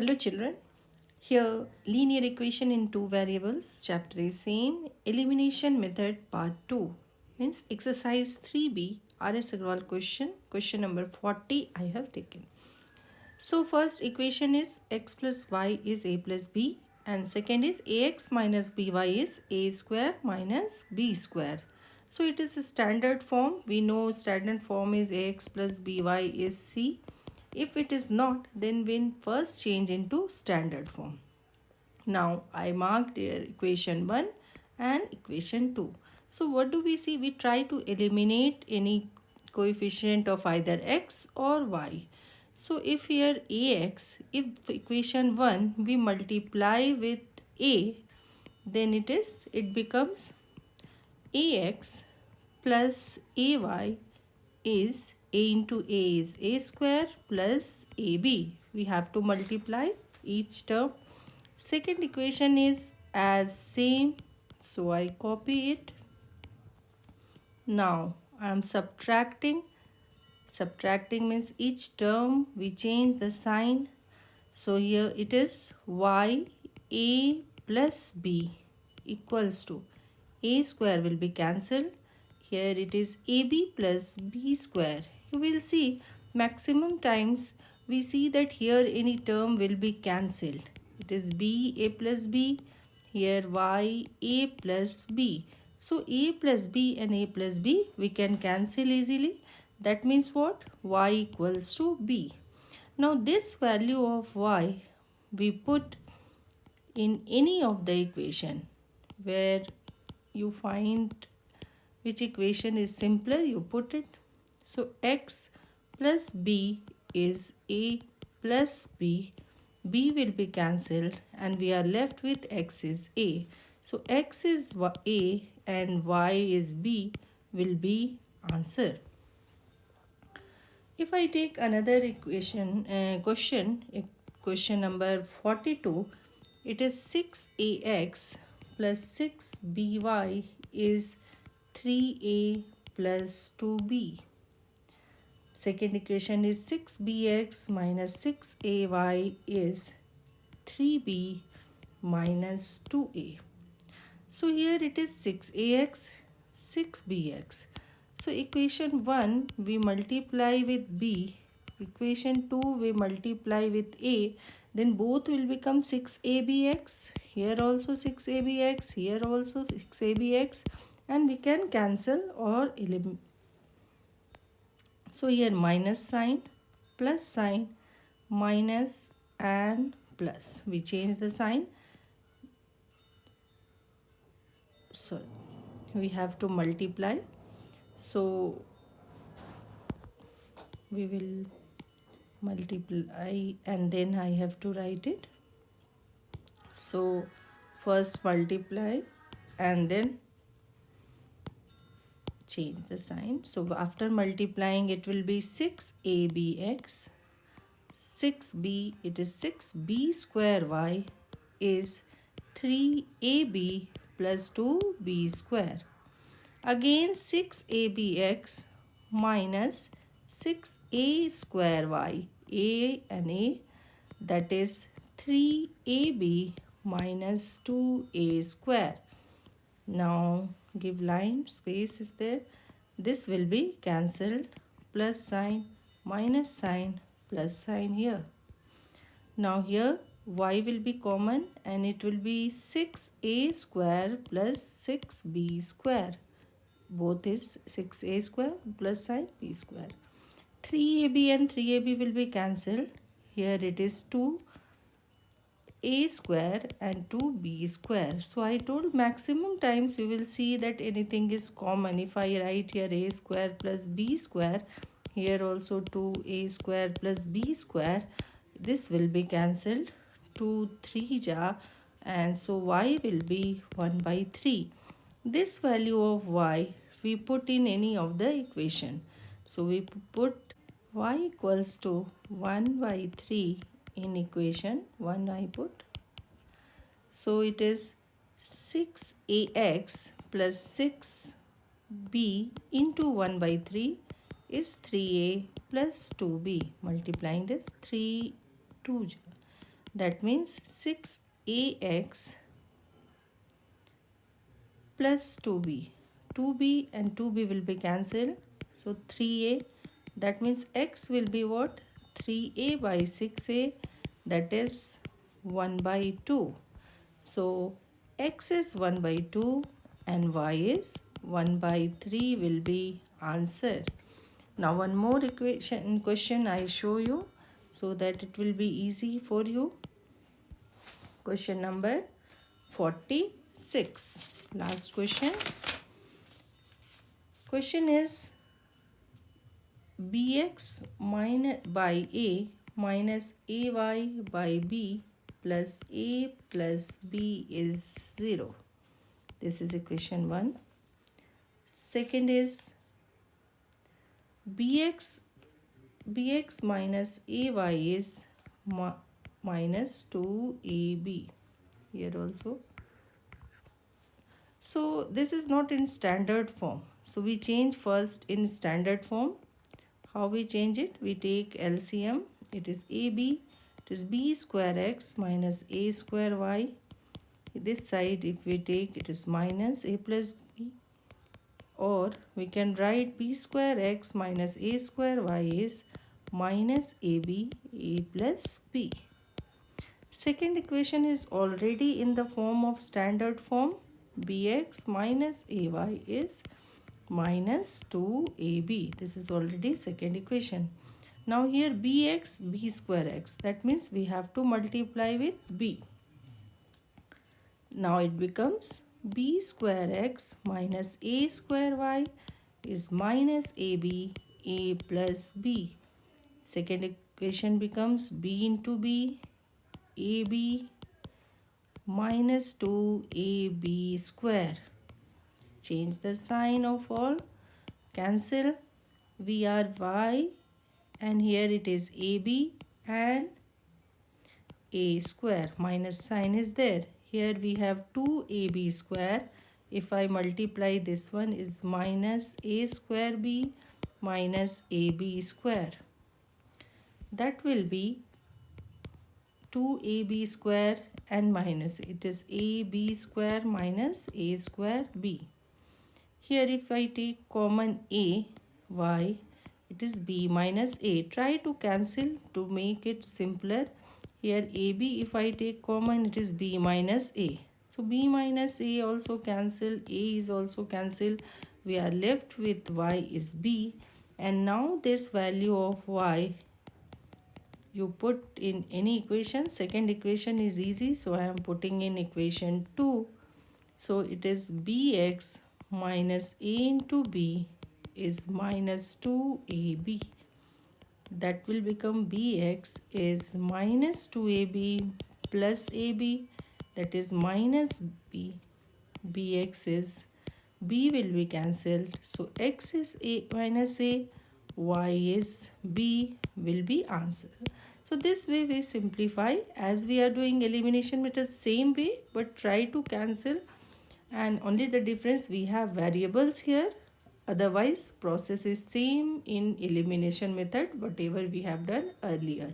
Hello children. Here linear equation in two variables chapter is same elimination method part 2 means exercise 3b RS Aggarwal question question number 40 I have taken. So first equation is x plus y is a plus b and second is ax minus by is a square minus b square. So it is a standard form. We know standard form is ax plus by is c if it is not, then we'll first change into standard form. Now, I marked here equation 1 and equation 2. So, what do we see? We try to eliminate any coefficient of either x or y. So, if here ax, if equation 1 we multiply with a, then it is, it becomes ax plus ay is a into a is a square plus ab we have to multiply each term. Second equation is as same. So i copy it. Now i am subtracting. Subtracting means each term we change the sign. So here it is y a plus b equals to a square will be cancelled. Here it is ab plus b square you will see maximum times we see that here any term will be cancelled. It is b a plus b, here y a plus b. So a plus b and a plus b we can cancel easily. That means what? y equals to b. Now this value of y we put in any of the equation where you find which equation is simpler you put it so x plus b is a plus b. b will be cancelled and we are left with x is a. So x is a and y is b will be answer. If I take another equation, uh, question, question number 42, it is 6ax plus 6by is 3a plus 2b. Second equation is 6bx minus 6ay is 3b minus 2a. So here it is 6ax, 6bx. So equation 1 we multiply with b, equation 2 we multiply with a, then both will become 6abx, here also 6abx, here also 6abx and we can cancel or eliminate so here minus sign, plus sign, minus and plus. We change the sign. So we have to multiply. So we will multiply and then I have to write it. So first multiply and then change the sign. So after multiplying it will be 6abx 6b it is 6b square y is 3ab plus 2b square. Again 6abx minus 6a square y a and a that is 3ab minus 2a square. Now give line space is there. This will be cancelled. Plus sign minus sign plus sign here. Now here y will be common and it will be 6a square plus 6b square. Both is 6a square plus sign b square. 3ab and 3ab will be cancelled. Here it is 2 a square and 2b square. So I told maximum times you will see that anything is common. If I write here a square plus b square, here also 2a square plus b square, this will be cancelled. 2, 3 ja and so y will be 1 by 3. This value of y we put in any of the equation. So we put y equals to 1 by 3 in equation 1 I put. So it is 6ax plus 6b into 1 by 3 is 3a plus 2b. Multiplying this 3 2 that means 6ax plus 2b 2b and 2b will be cancelled so 3a that means x will be what 3a by 6a that is 1 by 2 so x is 1 by 2 and y is 1 by 3 will be answer now one more equation question I show you so that it will be easy for you. Question number 46 last question. Question is bx minus by a minus ay by b plus a plus b is 0 this is equation 1 second is bx bx minus ay is minus 2ab here also. So this is not in standard form. So we change first in standard form how we change it? We take LCM it is AB it is B square x minus A square y. This side if we take it is minus A plus B. Or we can write B square x minus A square y is minus AB A plus B. Second equation is already in the form of standard form. bx minus ay is minus 2ab. This is already second equation. Now here bx, b square x. That means we have to multiply with b. Now it becomes b square x minus a square y is minus ab a plus b. Second equation becomes b into b AB minus 2AB square. Change the sign of all. Cancel. We are Y and here it is AB and A square. Minus sign is there. Here we have 2AB square. If I multiply this one is minus A square B minus AB square. That will be 2ab square and minus it is ab square minus a square b here if I take common a y it is b minus a. Try to cancel to make it simpler. Here ab if I take common it is b minus a. So b minus a also cancel. A is also cancel. We are left with y is b. And now this value of y you put in any equation. Second equation is easy. So i am putting in equation 2 so it is bx minus a into b is minus 2ab that will become bx is minus 2ab plus ab that is minus b. Bx is b will be cancelled. So x is a minus a y is b will be answer. So this way we simplify. As we are doing elimination method same way but try to cancel and only the difference we have variables here. Otherwise process is same in elimination method whatever we have done earlier